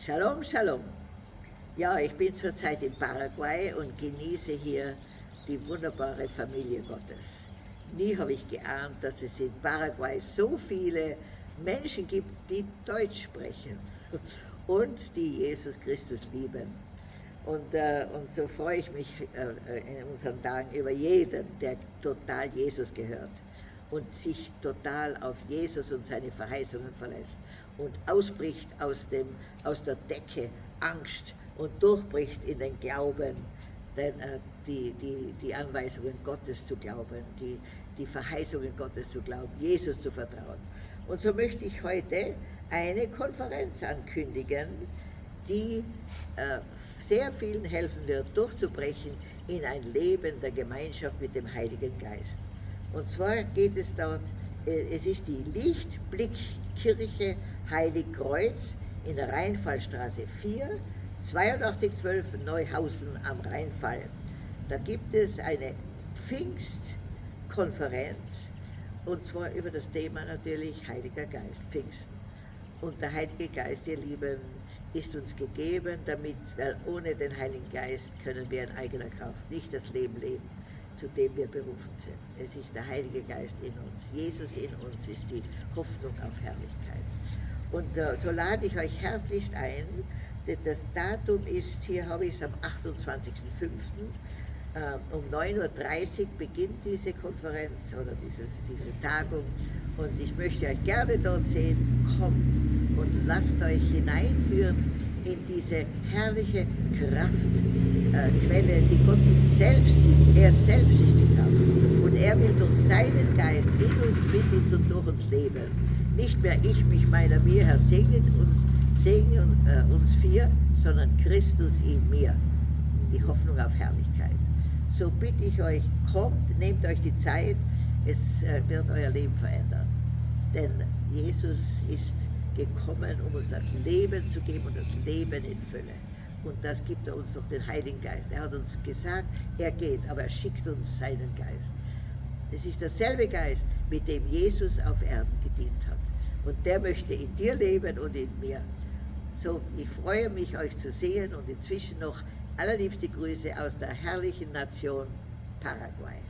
Shalom, Shalom. Ja, ich bin zurzeit in Paraguay und genieße hier die wunderbare Familie Gottes. Nie habe ich geahnt, dass es in Paraguay so viele Menschen gibt, die Deutsch sprechen und die Jesus Christus lieben. Und, äh, und so freue ich mich äh, in unseren Tagen über jeden, der total Jesus gehört und sich total auf Jesus und seine Verheißungen verlässt und ausbricht aus, dem, aus der Decke Angst und durchbricht in den Glauben, denn, äh, die, die, die Anweisungen Gottes zu glauben, die, die Verheißungen Gottes zu glauben, Jesus zu vertrauen. Und so möchte ich heute eine Konferenz ankündigen, die äh, sehr vielen helfen wird, durchzubrechen in ein Leben der Gemeinschaft mit dem Heiligen Geist. Und zwar geht es dort, äh, es ist die Lichtblickkirche Heiligkreuz in der Rheinfallstraße 4, 8212 Neuhausen am Rheinfall. Da gibt es eine Pfingstkonferenz und zwar über das Thema natürlich Heiliger Geist, Pfingsten. Und der Heilige Geist, ihr Lieben, ist uns gegeben, damit, weil ohne den Heiligen Geist können wir in eigener Kraft nicht das Leben leben, zu dem wir berufen sind. Es ist der Heilige Geist in uns. Jesus in uns ist die Hoffnung auf Herrlichkeit. Und äh, so lade ich euch herzlichst ein. Das Datum ist, hier habe ich es am 28.05. Ähm, um 9.30 Uhr beginnt diese Konferenz oder dieses, diese Tagung und ich möchte euch gerne dort sehen. Kommt und lasst euch hineinführen in diese herrliche Kraftquelle, die Gott uns selbst gibt. Er selbst ist die Kraft und er will durch seinen Geist in uns, mit uns und durch uns leben. Nicht mehr ich, mich, meiner, mir, Herr, segnet uns, segne äh, uns vier, sondern Christus in mir. Die Hoffnung auf Herrlichkeit so bitte ich euch, kommt, nehmt euch die Zeit, es äh, wird euer Leben verändern. Denn Jesus ist gekommen, um uns das Leben zu geben und das Leben in Fülle. Und das gibt er uns durch den Heiligen Geist. Er hat uns gesagt, er geht, aber er schickt uns seinen Geist. Es ist derselbe Geist, mit dem Jesus auf Erden gedient hat. Und der möchte in dir leben und in mir. So, ich freue mich, euch zu sehen und inzwischen noch Allerliebste Grüße aus der herrlichen Nation Paraguay.